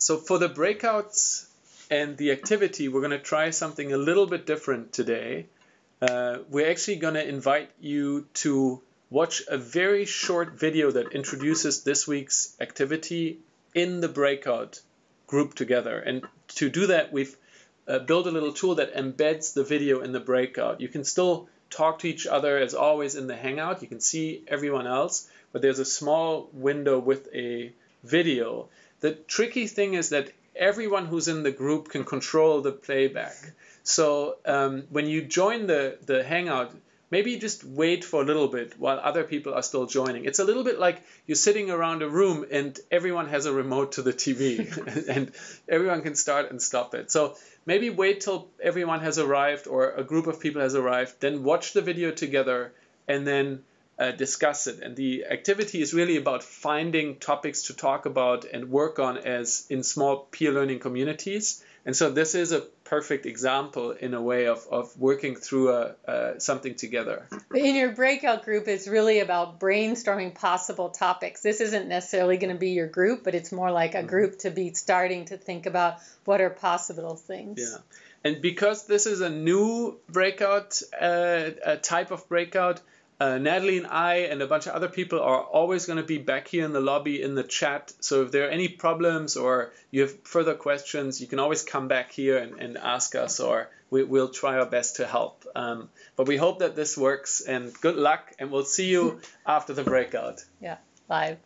so for the breakouts and the activity, we're going to try something a little bit different today. Uh, we're actually going to invite you to watch a very short video that introduces this week's activity in the breakout group together. And to do that, we've uh, built a little tool that embeds the video in the breakout. You can still talk to each other as always in the Hangout. You can see everyone else, but there's a small window with a video. The tricky thing is that everyone who's in the group can control the playback. So um, when you join the, the Hangout, maybe just wait for a little bit while other people are still joining. It's a little bit like you're sitting around a room and everyone has a remote to the TV and everyone can start and stop it. So maybe wait till everyone has arrived or a group of people has arrived, then watch the video together and then uh, discuss it. And the activity is really about finding topics to talk about and work on as in small peer learning communities. And so this is a perfect example in a way of, of working through a, uh, something together. In your breakout group, it's really about brainstorming possible topics. This isn't necessarily going to be your group, but it's more like a mm-hmm. group to be starting to think about what are possible things. Yeah. And because this is a new breakout, uh, a type of breakout, uh, Natalie and I and a bunch of other people are always going to be back here in the lobby in the chat. So if there are any problems or you have further questions, you can always come back here and, and ask us, or we, will try our best to help. Um, but we hope that this works and good luck, and we'll see you after the breakout. Yeah, live.